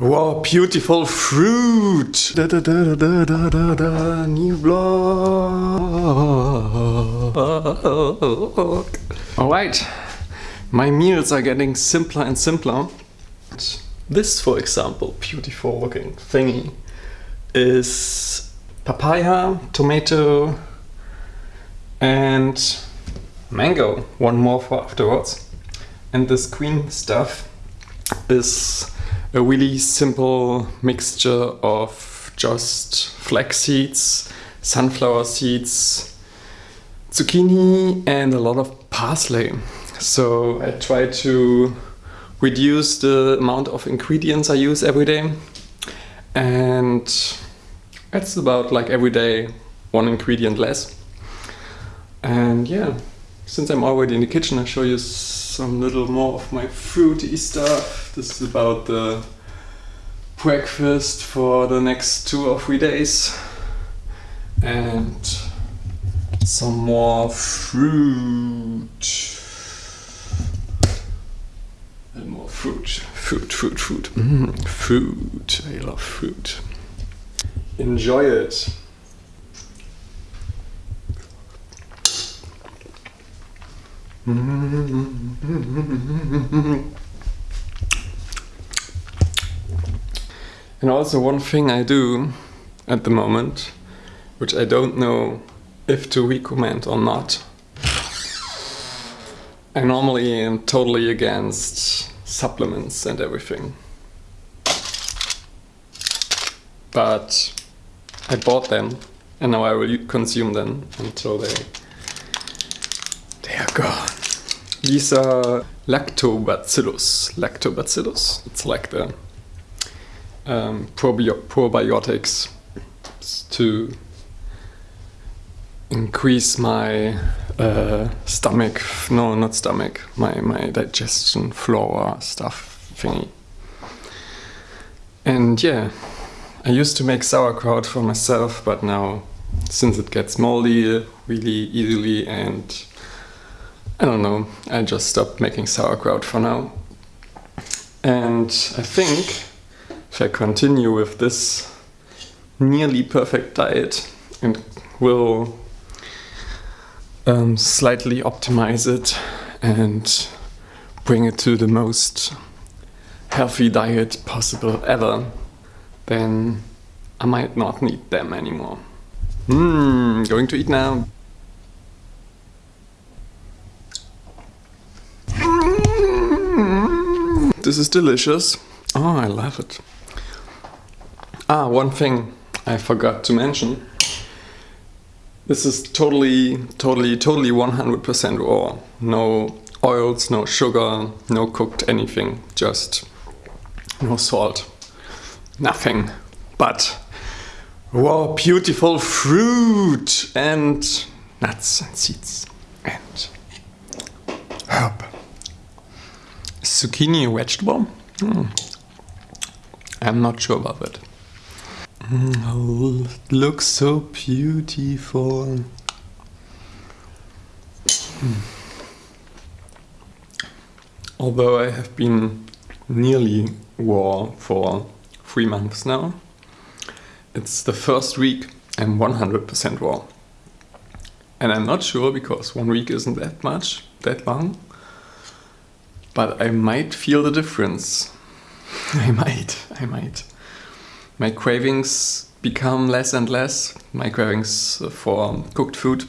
Wow, beautiful fruit! Da da da da da da da, new vlog. Alright, my meals are getting simpler and simpler. This, for example, beautiful looking thingy, is papaya, tomato, and mango. One more for afterwards. And this green stuff is a really simple mixture of just flax seeds, sunflower seeds, zucchini and a lot of parsley. So I try to reduce the amount of ingredients I use every day and it's about like every day one ingredient less. And yeah, since I'm already in the kitchen, I'll show you some little more of my fruity stuff. This is about the breakfast for the next two or three days. And some more fruit. And more fruit. Fruit, fruit, fruit. Mm, fruit. I love fruit. Enjoy it. And also one thing I do at the moment, which I don't know if to recommend or not. I normally am totally against supplements and everything. But I bought them and now I will consume them until they they are gone. These are lactobacillus. Lactobacillus. It's like the um, probi probiotics to increase my uh, stomach, no, not stomach, my, my digestion flora stuff thingy. And yeah, I used to make sauerkraut for myself, but now, since it gets moldy really easily and I don't know, I just stopped making sauerkraut for now. And I think if I continue with this nearly perfect diet and will um, slightly optimize it and bring it to the most healthy diet possible ever, then I might not need them anymore. Mmm, going to eat now. This is delicious. Oh, I love it. Ah, one thing I forgot to mention. This is totally, totally, totally 100% raw. No oils, no sugar, no cooked anything. Just no salt. Nothing. But raw, beautiful fruit and nuts and seeds and herb zucchini a vegetable? Mm. I'm not sure about that. Oh, it looks so beautiful. Mm. Although I have been nearly raw for three months now, it's the first week I'm 100% raw. And I'm not sure because one week isn't that much, that long, but I might feel the difference. I might, I might. My cravings become less and less, my cravings for cooked food.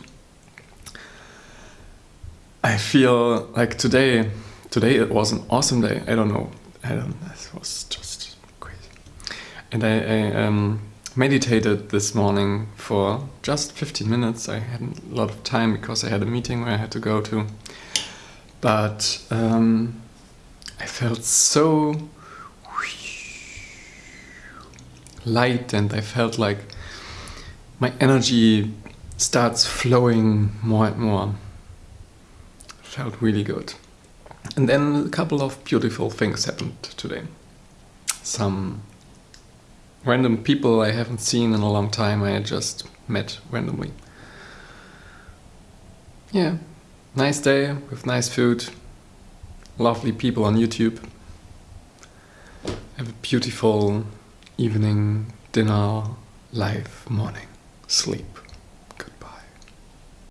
I feel like today, today it was an awesome day. I don't know, I don't, it was just crazy. And I, I um, meditated this morning for just 15 minutes. I had a lot of time because I had a meeting where I had to go to but um, I felt so light and I felt like my energy starts flowing more and more. Felt really good. And then a couple of beautiful things happened today. Some random people I haven't seen in a long time I just met randomly. Yeah, Nice day with nice food, lovely people on YouTube. Have a beautiful evening, dinner, life, morning, sleep.